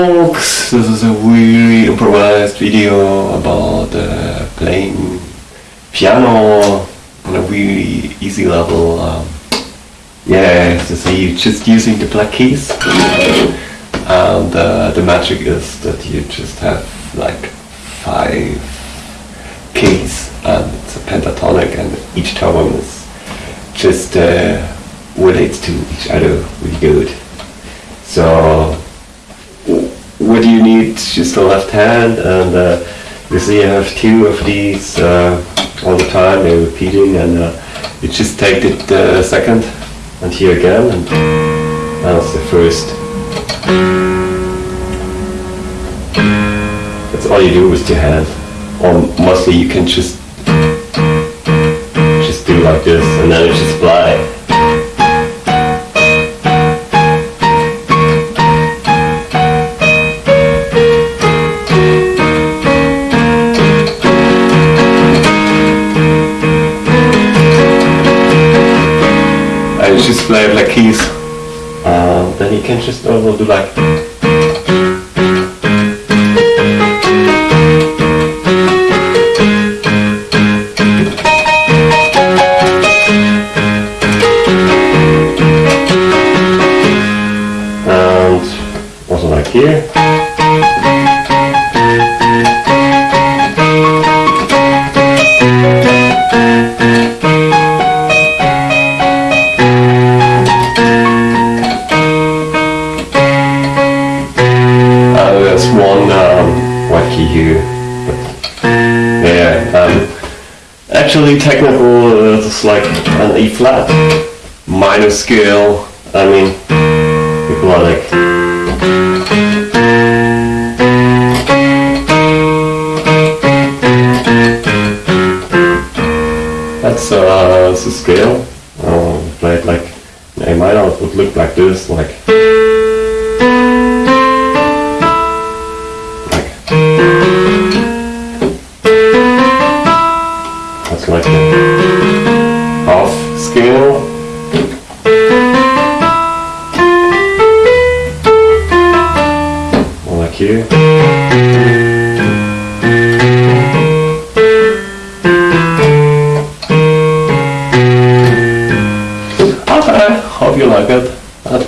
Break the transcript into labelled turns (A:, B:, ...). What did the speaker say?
A: this is a really improvised video about uh, playing piano on a really easy level. Um, yeah, so see, just using the black keys. And uh, the magic is that you just have like five keys and it's a pentatonic and each tone is just uh, relates to each other really good. So Just a left hand and uh, you see I have two of these uh, all the time, they're repeating and uh, you just take the uh, second and here again and that's the first. That's all you do with your hand. Or mostly you can just just do like this and then you just fly. You just play like keys. Uh, then you can just also do like and also like here. One um, yeah, um, actually technical, it's like an E flat minor scale. I mean, people are like. That's uh, the scale. Uh, play it like A minor. Would look like this, like here. Okay, hope you like it.